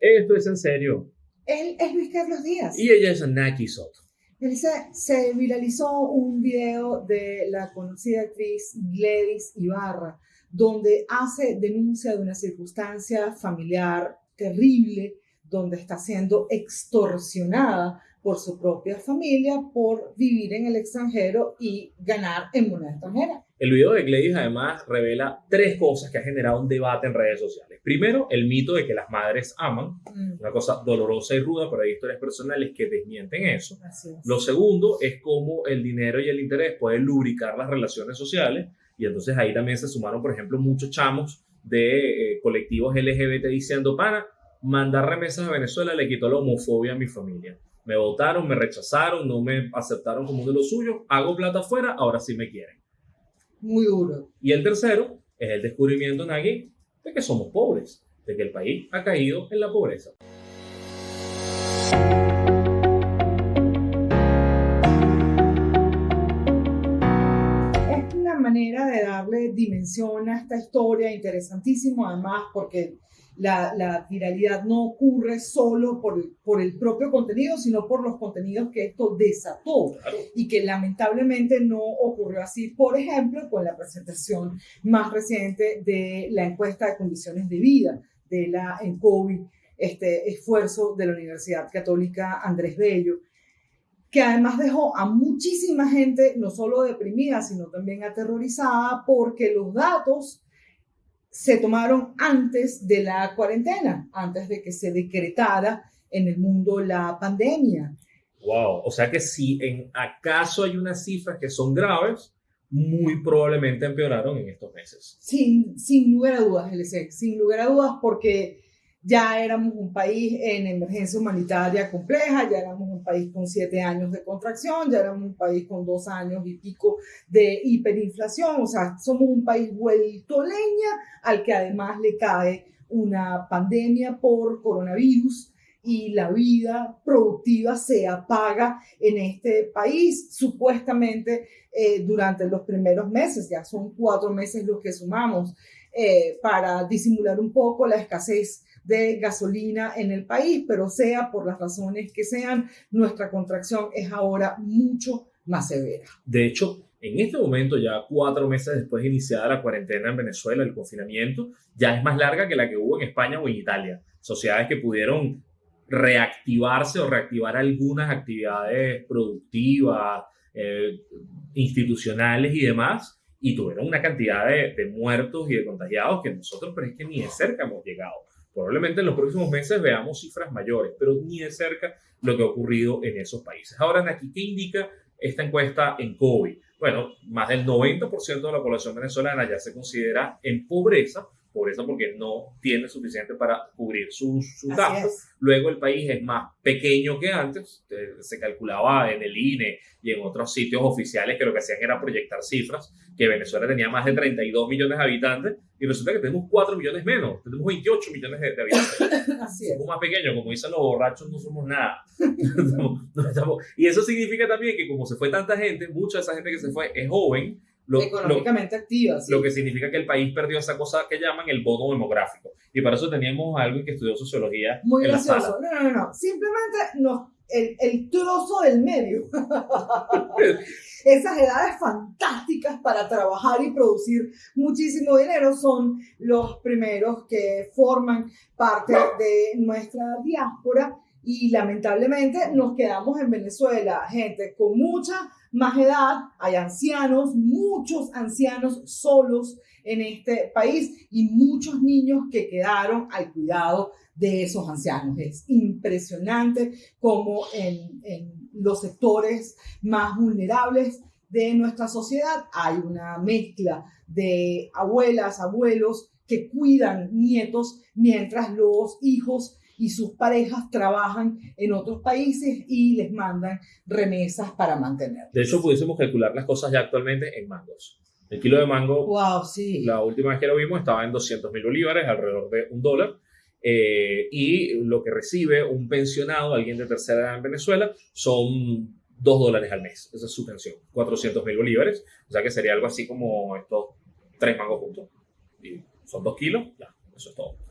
Esto es en serio. Él es Luis Carlos Díaz. Y ella es Naki Soto. Se, se viralizó un video de la conocida actriz Gladys Ibarra, donde hace denuncia de una circunstancia familiar terrible, donde está siendo extorsionada por su propia familia por vivir en el extranjero y ganar en moneda extranjera. El video de Gladys además revela tres cosas que ha generado un debate en redes sociales. Primero, el mito de que las madres aman, mm. una cosa dolorosa y ruda, pero hay historias personales que desmienten eso. Lo segundo es cómo el dinero y el interés pueden lubricar las relaciones sociales y entonces ahí también se sumaron, por ejemplo, muchos chamos de eh, colectivos LGBT diciendo, para mandar remesas a Venezuela le quitó la homofobia a mi familia. Me votaron, me rechazaron, no me aceptaron como uno de los suyos, hago plata afuera, ahora sí me quieren muy duro. Y el tercero es el descubrimiento, Nagui, de que somos pobres, de que el país ha caído en la pobreza. Es una manera de darle dimensión a esta historia interesantísimo, además, porque la, viralidad no ocurre solo por, por el propio contenido, sino por los contenidos que esto desató y que lamentablemente no ocurrió así, por ejemplo, con la presentación más reciente de la encuesta de condiciones de vida de la ENCOVI, este esfuerzo de la Universidad Católica Andrés Bello, que además dejó a muchísima gente no solo deprimida, sino también aterrorizada porque los datos se tomaron antes de la cuarentena, antes de que se decretara en el mundo la pandemia. Wow, o sea que si en acaso hay unas cifras que son graves, muy probablemente empeoraron en estos meses. Sin, sin lugar a dudas, LC, sin lugar a dudas, porque ya éramos un país en emergencia humanitaria compleja, ya éramos un país con siete años de contracción, ya éramos un país con dos años y pico de hiperinflación, o sea, somos un país vuelto leña al que además le cae una pandemia por coronavirus y la vida productiva se apaga en este país, supuestamente eh, durante los primeros meses, ya son cuatro meses los que sumamos, eh, para disimular un poco la escasez de gasolina en el país, pero sea por las razones que sean, nuestra contracción es ahora mucho más severa. De hecho, en este momento, ya cuatro meses después de iniciada la cuarentena en Venezuela, el confinamiento, ya es más larga que la que hubo en España o en Italia. Sociedades que pudieron reactivarse o reactivar algunas actividades productivas, eh, institucionales y demás, y tuvieron una cantidad de, de, muertos y de contagiados que nosotros, pero es que ni de cerca hemos llegado. Probablemente en los próximos meses veamos cifras mayores, pero ni de cerca lo que ha ocurrido en esos países. Ahora, aquí, ¿qué indica esta encuesta en COVID? Bueno, más del 90% de la población venezolana ya se considera en pobreza, pobreza porque no tiene suficiente para cubrir sus, sus gastos. Luego el país es más pequeño que antes, se calculaba en el INE y en otros sitios oficiales que lo que hacían era proyectar cifras, que Venezuela tenía más de 32 millones de habitantes y resulta que tenemos 4 millones menos, tenemos 28 millones de, habitantes. Así Somos más pequeños, como dicen los borrachos, no somos nada. y eso significa también que como se fue tanta gente, mucha de esa gente que se fue es joven, lo, económicamente activa. Lo que significa que el país perdió esa cosa que llaman el bono demográfico. Y para eso teníamos a alguien que estudió sociología. Muy gracioso. No, no, no. Simplemente nos, el, el trozo del medio. Esas edades fantásticas para trabajar y producir muchísimo dinero son los primeros que forman parte de nuestra diáspora y lamentablemente nos quedamos en Venezuela, gente con mucha más edad, hay ancianos, muchos ancianos solos en este país y muchos niños que quedaron al cuidado de esos ancianos. Es impresionante cómo en, en los sectores más vulnerables de nuestra sociedad hay una mezcla de abuelas, abuelos que cuidan nietos mientras los hijos y sus parejas trabajan en otros países y les mandan remesas para mantener. De hecho, pudiésemos calcular las cosas ya actualmente en mangos. El kilo de mango, wow, sí. la última vez que lo vimos estaba en 200 mil bolívares, alrededor de un dólar. Eh, y lo que recibe un pensionado, alguien de tercera edad en Venezuela, son 2 dólares al mes. Esa es su pensión, 400 mil bolívares. O sea que sería algo así como estos tres mangos juntos. Y son 2 kilos, ya, eso es todo.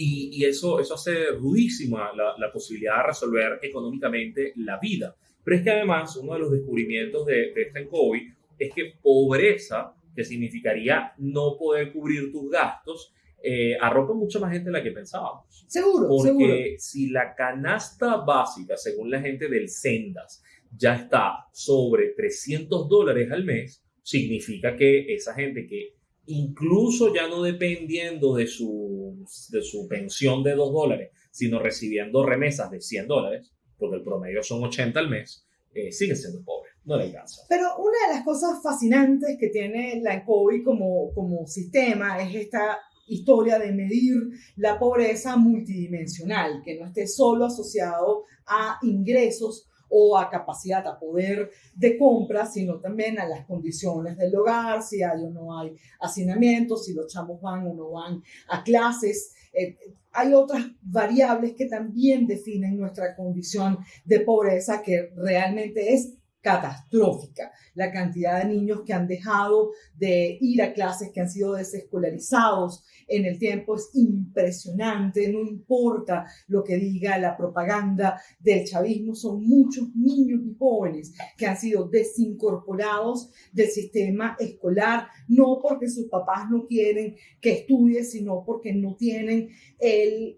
Y, eso, eso hace rudísima la, la, posibilidad de resolver económicamente la vida. Pero es que además uno de los descubrimientos de, de este COVID es que pobreza, que significaría no poder cubrir tus gastos, eh, arropa mucha más gente de la que pensábamos. Seguro, Porque si la canasta básica, según la gente del Sendas, ya está sobre 300 dólares al mes, significa que esa gente que incluso ya no dependiendo de su, de su pensión de 2 dólares, sino recibiendo remesas de 100 dólares, porque el promedio son 80 al mes, eh, sigue siendo pobre, no le alcanza. Pero una de las cosas fascinantes que tiene la COVID como, como sistema es esta historia de medir la pobreza multidimensional, que no esté solo asociado a ingresos o a capacidad, a poder de compra, sino también a las condiciones del hogar, si hay o no hay hacinamiento, si los chamos van o no van a clases. Eh, hay otras variables que también definen nuestra condición de pobreza que realmente es catastrófica. La cantidad de niños que han dejado de ir a clases, que han sido desescolarizados en el tiempo es impresionante. No importa lo que diga la propaganda del chavismo, son muchos niños y jóvenes que han sido desincorporados del sistema escolar, no porque sus papás no quieren que estudie, sino porque no tienen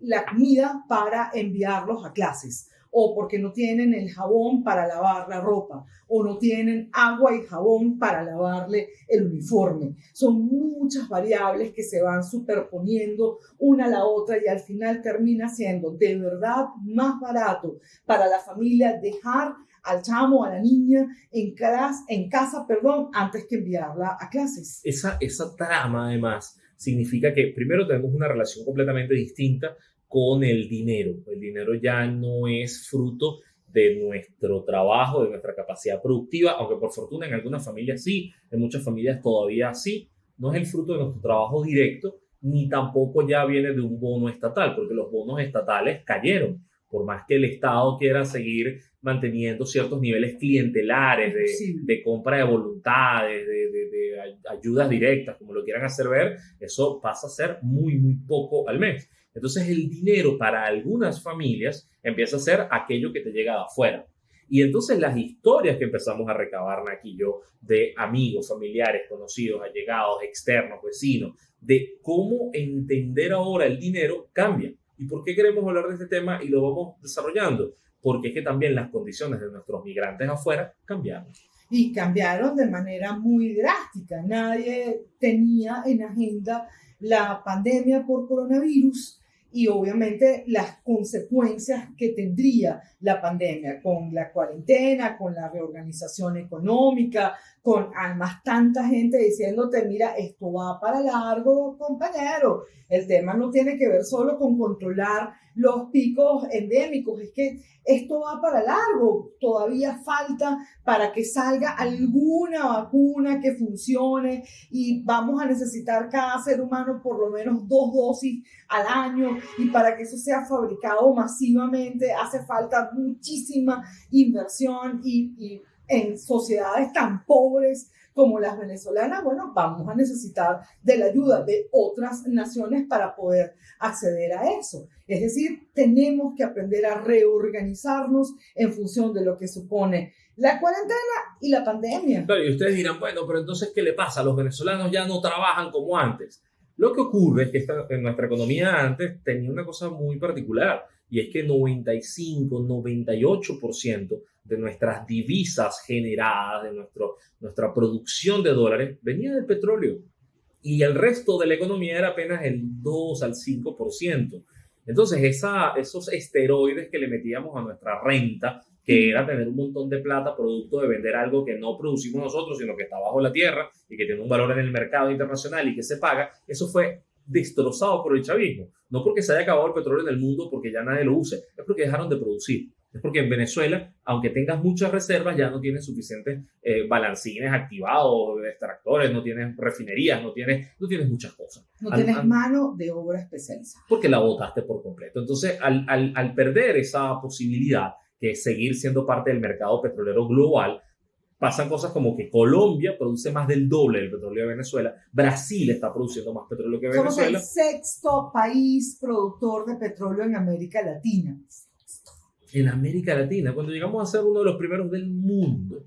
la comida para enviarlos a clases o porque no tienen el jabón para lavar la ropa, o no tienen agua y jabón para lavarle el uniforme. Son muchas variables que se van superponiendo una a la otra y al final termina siendo de verdad más barato para la familia dejar al chamo, a la niña en, casa, en casa perdón, antes que enviarla a clases. Esa, esa trama además significa que primero tenemos una relación completamente distinta con el dinero. El dinero ya no es fruto de nuestro trabajo, de nuestra capacidad productiva, aunque por fortuna en algunas familias sí, en muchas familias todavía sí, no es el fruto de nuestro trabajo directo, ni tampoco ya viene de un bono estatal, porque los bonos estatales cayeron, por más que el Estado quiera seguir manteniendo ciertos niveles clientelares de, de compra de voluntades, de, de, de ayudas directas, como lo quieran hacer ver, eso pasa a ser muy, muy poco al mes. Entonces el dinero para algunas familias empieza a ser aquello que te llega de afuera. Y entonces las historias que empezamos a recabar aquí yo de amigos, familiares, conocidos, allegados, externos, vecinos, de cómo entender ahora el dinero cambia. ¿Y por qué queremos hablar de este tema y lo vamos desarrollando? Porque es que también las condiciones de nuestros migrantes afuera cambiaron. Y cambiaron de manera muy drástica. Nadie tenía en agenda la pandemia por coronavirus y obviamente las consecuencias que tendría la pandemia con la cuarentena, con la reorganización económica, con además tanta gente diciéndote, mira, esto va para largo, compañero. El tema no tiene que ver solo con controlar los picos endémicos, es que esto va para largo. Todavía falta para que salga alguna vacuna que funcione y vamos a necesitar cada ser humano por lo menos dos dosis al año y para que eso sea fabricado masivamente hace falta muchísima inversión y, y en sociedades tan pobres como las venezolanas, bueno, vamos a necesitar de la ayuda de otras naciones para poder acceder a eso. Es decir, tenemos que aprender a reorganizarnos en función de lo que supone la cuarentena y la pandemia. Claro, y ustedes dirán, bueno, pero entonces, ¿qué le pasa? Los venezolanos ya no trabajan como antes. Lo que ocurre es que esta, en nuestra economía antes tenía una cosa muy particular y es que 95, 98% de nuestras divisas generadas, de nuestro, nuestra producción de dólares, venía del petróleo. Y el resto de la economía era apenas el 2 al 5%. Entonces, esa, esos esteroides que le metíamos a nuestra renta, que era tener un montón de plata producto de vender algo que no producimos nosotros, sino que está bajo la tierra y que tiene un valor en el mercado internacional y que se paga, eso fue destrozado por el chavismo. No porque se haya acabado el petróleo en el mundo porque ya nadie lo use, es porque dejaron de producir. Es porque en Venezuela, aunque tengas muchas reservas, ya no tienes suficientes eh, balancines activados, extractores, no tienes refinerías, no tienes, no tienes muchas cosas. No tienes mano de obra especializada. Porque la botaste por completo. Entonces, al, al, al perder esa posibilidad, que es seguir siendo parte del mercado petrolero global, pasan cosas como que Colombia produce más del doble del petróleo de Venezuela, Brasil está produciendo más petróleo que Venezuela. Somos el sexto país productor de petróleo en América Latina. En América Latina, cuando llegamos a ser uno de los primeros del mundo.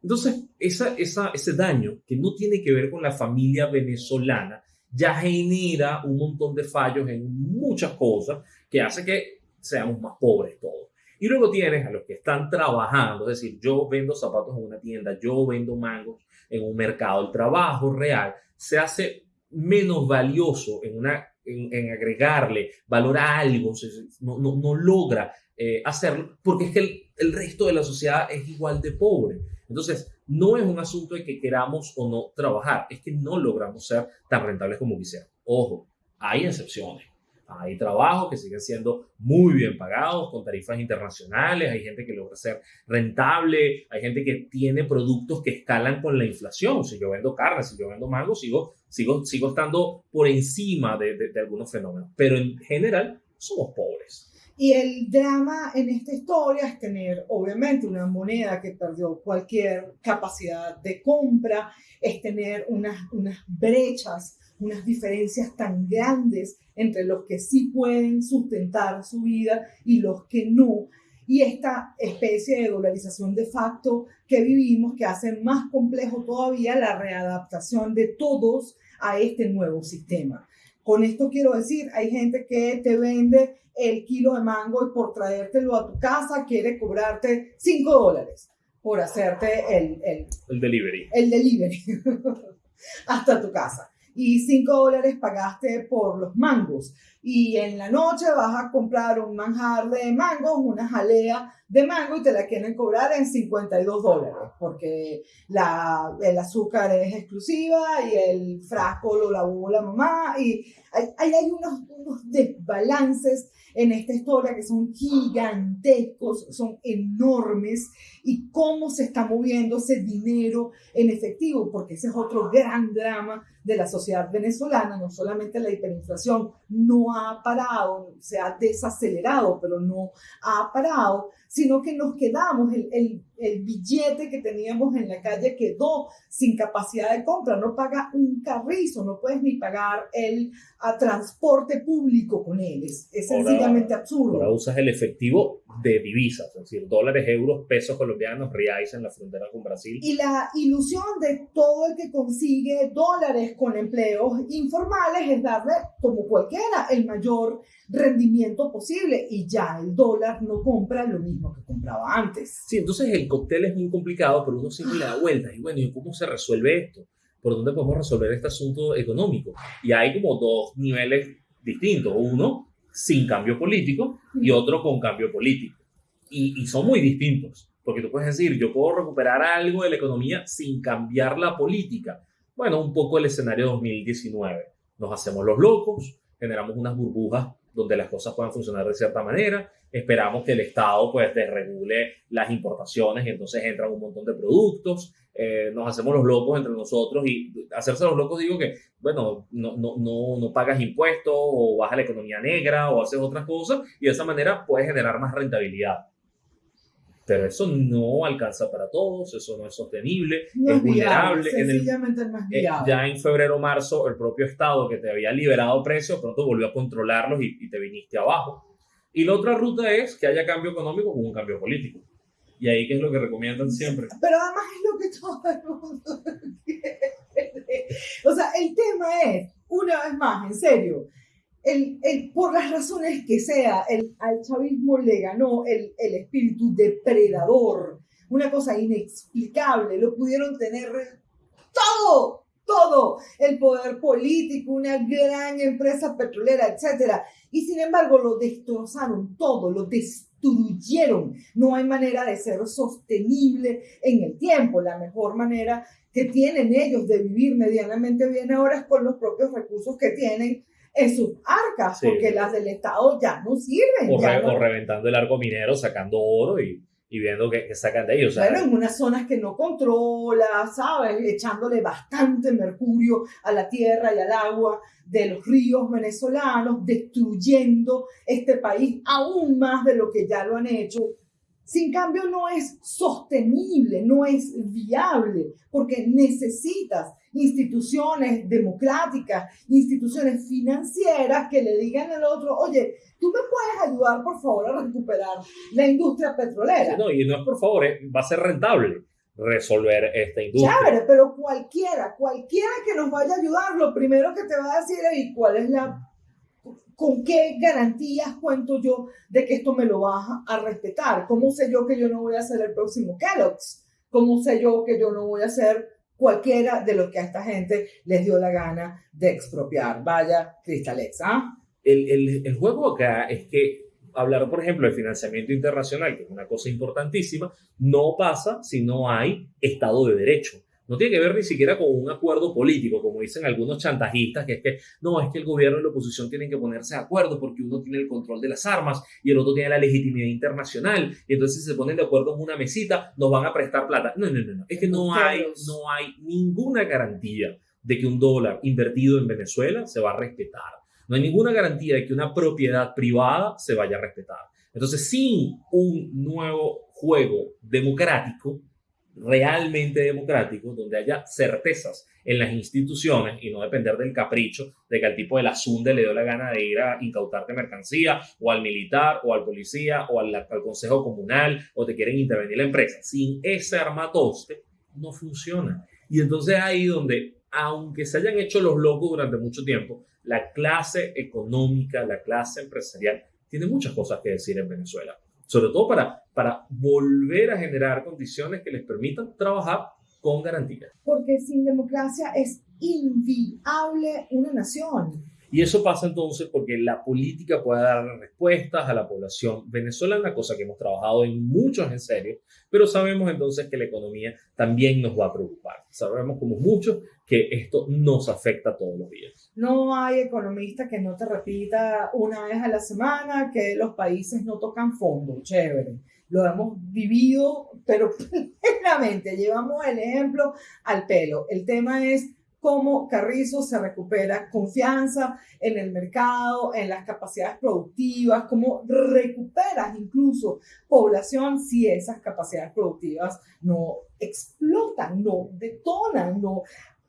Entonces, esa, esa, ese daño que no tiene que ver con la familia venezolana ya genera un montón de fallos en muchas cosas que hace que seamos más pobres todos. Y luego tienes a los que están trabajando, es decir, yo vendo zapatos en una tienda, yo vendo mangos en un mercado. El trabajo real se hace menos valioso en, una, en, agregarle valor a algo, no, no, no logra eh, hacerlo, porque es que el, el resto de la sociedad es igual de pobre. Entonces, no es un asunto de que queramos o no trabajar, es que no logramos ser tan rentables como quisiéramos. Ojo, hay excepciones. Hay trabajos que siguen siendo muy bien pagados con tarifas internacionales, hay gente que logra ser rentable, hay gente que tiene productos que escalan con la inflación. Si yo vendo carne, si yo vendo mango, sigo, sigo, sigo estando por encima de, de algunos fenómenos. Pero en general somos pobres. Y el drama en esta historia es tener, obviamente, una moneda que perdió cualquier capacidad de compra, es tener unas, unas brechas unas diferencias tan grandes entre los que sí pueden sustentar su vida y los que no. Y esta especie de dolarización de facto que vivimos que hace más complejo todavía la readaptación de todos a este nuevo sistema. Con esto quiero decir, hay gente que te vende el kilo de mango y por traértelo a tu casa quiere cobrarte 5 dólares por hacerte el, el, el delivery. El delivery hasta tu casa y 5 dólares pagaste por los mangos. Y en la noche vas a comprar un manjar de mangos, una jalea de mango y te la quieren cobrar en 52 dólares porque la, el azúcar es exclusiva y el frasco lo lavó la mamá y hay, hay unos, unos desbalances en esta historia que son gigantescos, son enormes y cómo se está moviendo ese dinero en efectivo, porque ese es otro gran drama de la sociedad venezolana, no solamente la hiperinflación no ha parado, se ha desacelerado, pero no ha parado, sino que nos quedamos, el, el, el, billete que teníamos en la calle quedó sin capacidad de compra, no paga un carrizo, no puedes ni pagar el a transporte público con él, es, sencillamente absurdo. Ahora usas el efectivo de divisas, es decir, dólares, euros, pesos colombianos, reais en la frontera con Brasil. Y la ilusión de todo el que consigue dólares con empleos informales es darle, como cualquiera, el mayor rendimiento posible y ya el dólar no compra lo mismo que compraba antes. Sí, entonces el cóctel es muy complicado, pero uno siempre le da vueltas. Y bueno, ¿y cómo se resuelve esto? ¿Por dónde podemos resolver este asunto económico? Y hay como dos niveles distintos. Uno sin cambio político y otro con cambio político. Y, y son muy distintos. Porque tú puedes decir, yo puedo recuperar algo de la economía sin cambiar la política. Bueno, un poco el escenario 2019. Nos hacemos los locos, generamos unas burbujas donde las cosas puedan funcionar de cierta manera. Esperamos que el Estado pues desregule las importaciones y entonces entran un montón de productos. Eh, nos hacemos los locos entre nosotros y hacerse los locos digo que, bueno, no, no, no, no pagas impuestos o baja la economía negra o haces otras cosas y de esa manera puedes generar más rentabilidad. Pero eso no alcanza para todos, eso no es sostenible, es, vulnerable. Sencillamente en más eh, ya en febrero marzo, el propio Estado que te había liberado precios, pronto volvió a controlarlos y, te viniste abajo. Y la otra ruta es que haya cambio económico con un cambio político. Y ahí qué es lo que recomiendan siempre. Pero además es lo que todo el mundo quiere. O sea, el tema es, una vez más, en serio, el, el, por las razones que sea, el, al chavismo le ganó el, el espíritu depredador, una cosa inexplicable, lo pudieron tener todo, todo, el poder político, una gran empresa petrolera, etc. Y sin embargo lo destrozaron todo, lo destruyeron. No hay manera de ser sostenible en el tiempo. La mejor manera que tienen ellos de vivir medianamente bien ahora es con los propios recursos que tienen en sus arcas, porque las del Estado ya no sirven. O, reventando el arco minero, sacando oro y, y viendo que, sacan de ellos. Bueno, en unas zonas que no controla, ¿sabes? Echándole bastante mercurio a la tierra y al agua de los ríos venezolanos, destruyendo este país aún más de lo que ya lo han hecho. Sin cambio no es sostenible, no es viable, porque necesitas instituciones democráticas, instituciones financieras que le digan al otro, oye, tú me puedes ayudar por favor a recuperar la industria petrolera. No, y no es por favor, va a ser rentable resolver esta industria. Chévere, pero cualquiera, cualquiera que nos vaya a ayudar, lo primero que te va a decir es, ¿cuál es la ¿Con qué garantías cuento yo de que esto me lo vas a respetar? ¿Cómo sé yo que yo no voy a ser el próximo Kellogg's? ¿Cómo sé yo que yo no voy a ser cualquiera de los que a esta gente les dio la gana de expropiar? Vaya, Cristalex, ¿ah? El, el, el juego acá es que hablar, por ejemplo, de financiamiento internacional, que es una cosa importantísima, no pasa si no hay Estado de Derecho. No tiene que ver ni siquiera con un acuerdo político, como dicen algunos chantajistas, que es que no, es que el gobierno y la oposición tienen que ponerse de acuerdo porque uno tiene el control de las armas y el otro tiene la legitimidad internacional. Y entonces si se ponen de acuerdo en una mesita, nos van a prestar plata. No, no, no, no. Es que no hay, no hay ninguna garantía de que un dólar invertido en Venezuela se va a respetar. No hay ninguna garantía de que una propiedad privada se vaya a respetar. Entonces, sin un nuevo juego democrático, realmente democrático, donde haya certezas en las instituciones y no depender del capricho de que al tipo de la SUNDE le dio la gana de ir a incautarte mercancía o al militar o al policía o al, al consejo comunal o te quieren intervenir la empresa. Sin ese armatoste no funciona. Y entonces ahí donde, aunque se hayan hecho los locos durante mucho tiempo, la clase económica, la clase empresarial tiene muchas cosas que decir en Venezuela sobre todo para, para volver a generar condiciones que les permitan trabajar con garantía. Porque sin democracia es inviable una nación. Y eso pasa entonces porque la política puede dar respuestas a la población venezolana, cosa que hemos trabajado en muchos en serio, pero sabemos entonces que la economía también nos va a preocupar. Sabemos como muchos que esto nos afecta todos los días. No hay economista que no te repita una vez a la semana que los países no tocan fondo, chévere. Lo hemos vivido, pero plenamente. Llevamos el ejemplo al pelo. El tema es cómo Carrizo se recupera confianza en el mercado, en las capacidades productivas, cómo recuperas incluso población si esas capacidades productivas no explotan, no detonan, no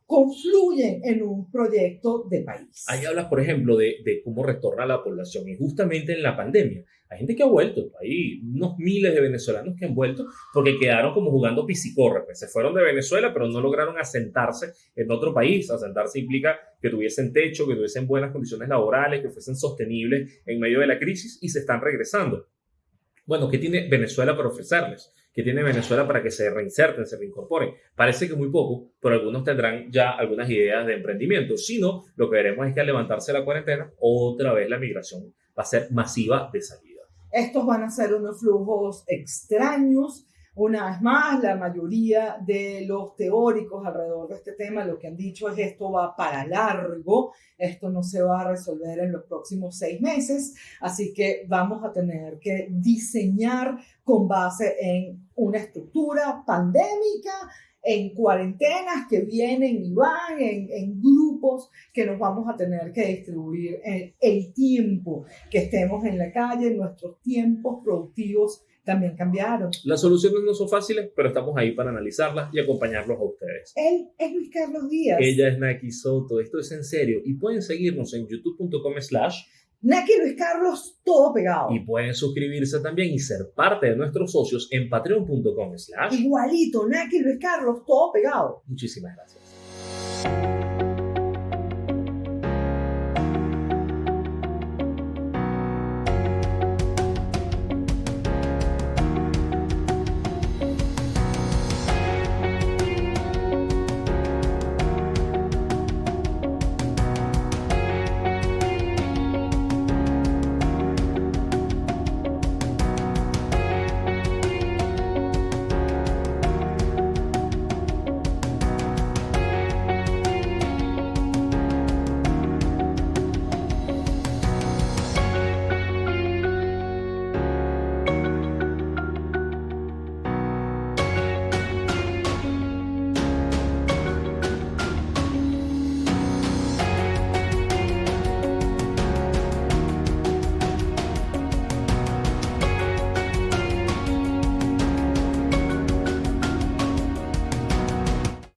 confluyen en un proyecto de país. Ahí hablas, por ejemplo, de, de, cómo retorna la población y justamente en la pandemia. Hay gente que ha vuelto, hay unos miles de venezolanos que han vuelto porque quedaron como jugando pisicorre, pues se fueron de Venezuela pero no lograron asentarse en otro país. Asentarse implica que tuviesen techo, que tuviesen buenas condiciones laborales, que fuesen sostenibles en medio de la crisis y se están regresando. Bueno, ¿qué tiene Venezuela para ofrecerles? ¿Qué tiene Venezuela para que se reinserten, se reincorporen? Parece que muy poco, pero algunos tendrán ya algunas ideas de emprendimiento. Si no, lo que veremos es que al levantarse la cuarentena, otra vez la migración va a ser masiva de salida. Estos van a ser unos flujos extraños una vez más, la mayoría de los teóricos alrededor de este tema lo que han dicho es esto va para largo, esto no se va a resolver en los próximos seis meses, así que vamos a tener que diseñar con base en una estructura pandémica, en cuarentenas que vienen y van, en, en, grupos que nos vamos a tener que distribuir en el tiempo que estemos en la calle, nuestros tiempos productivos también cambiaron. Las soluciones no son fáciles, pero estamos ahí para analizarlas y acompañarlos a ustedes. Él es Luis Carlos Díaz. Ella es Naki Soto. Esto es en serio. Y pueden seguirnos en youtube.com slash Naki Luis Carlos, todo pegado. Y pueden suscribirse también y ser parte de nuestros socios en patreon.com slash Igualito, Naki Luis Carlos, todo pegado. Muchísimas gracias.